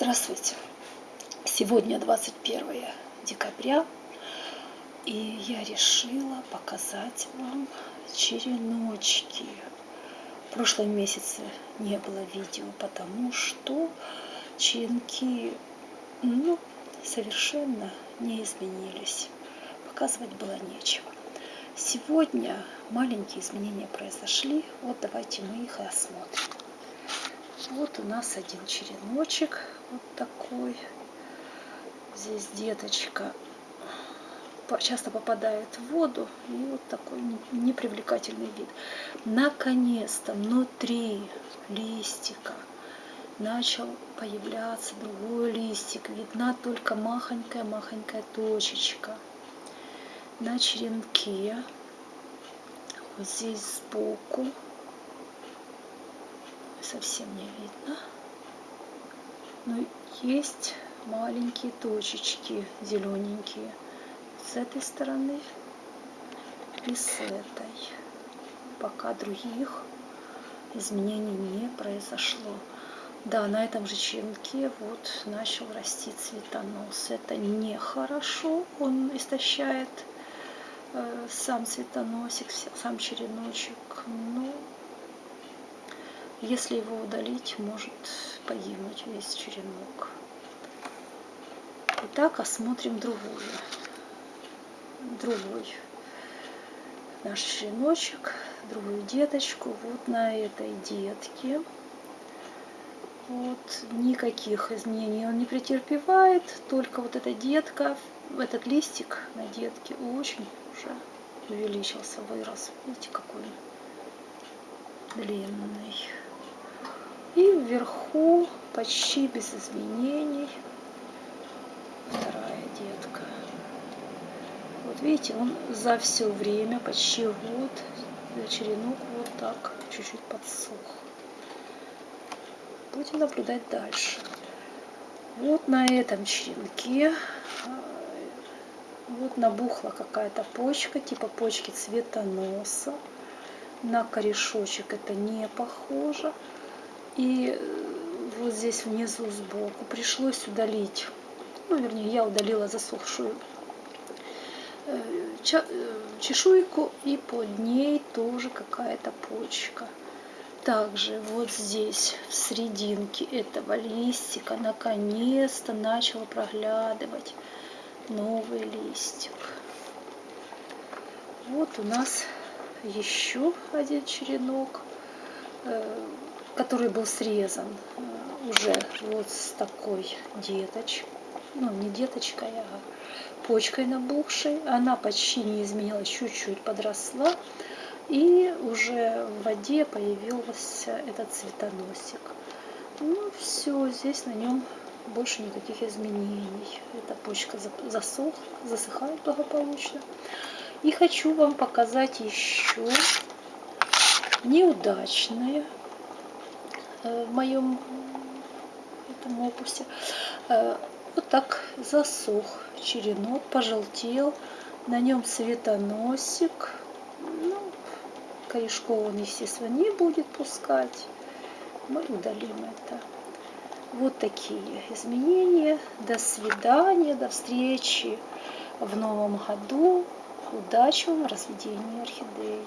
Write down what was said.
Здравствуйте! Сегодня 21 декабря, и я решила показать вам череночки. В прошлом месяце не было видео, потому что черенки ну, совершенно не изменились. Показывать было нечего. Сегодня маленькие изменения произошли. Вот давайте мы их и осмотрим. Вот у нас один череночек, вот такой. Здесь деточка часто попадает в воду, и вот такой непривлекательный вид. Наконец-то внутри листика начал появляться другой листик. Видна только махонькая-махонькая точечка. На черенке, вот здесь сбоку, совсем не видно. Но есть маленькие точечки зелененькие с этой стороны и с этой. Пока других изменений не произошло. Да, на этом же черенке вот начал расти цветонос. Это нехорошо, он истощает э, сам цветоносик, сам череночек. Ну, если его удалить, может погибнуть весь черенок. Итак, осмотрим другую. Другой наш череночек, другую деточку. Вот на этой детке. Вот никаких изменений он не претерпевает, только вот эта детка, этот листик на детке очень уже увеличился, вырос. Видите, какой длинный. Вверху почти без изменений вторая детка. Вот видите, он за все время, почти год, черенок вот так чуть-чуть подсох. Будем наблюдать дальше. Вот на этом черенке вот набухла какая-то почка, типа почки цветоноса. На корешочек это не похоже. И вот здесь внизу сбоку пришлось удалить, ну, вернее, я удалила засохшую э, э, чешуйку, и под ней тоже какая-то почка. Также вот здесь, в серединке этого листика, наконец-то начал проглядывать новый листик. Вот у нас еще один черенок э, который был срезан э, уже вот с такой деточкой, ну не деточкой, а почкой набухшей. Она почти не изменилась, чуть-чуть подросла. И уже в воде появился этот цветоносик. Ну все, здесь на нем больше никаких изменений. Эта почка засох, засыхает благополучно. И хочу вам показать еще неудачное Э, в моем этом опусе. Э, вот так засох черенок, пожелтел. На нем цветоносик. Ну, корешков он, естественно, не будет пускать. Мы удалим это. Вот такие изменения. До свидания, до встречи в новом году. Удачи вам в разведении орхидей.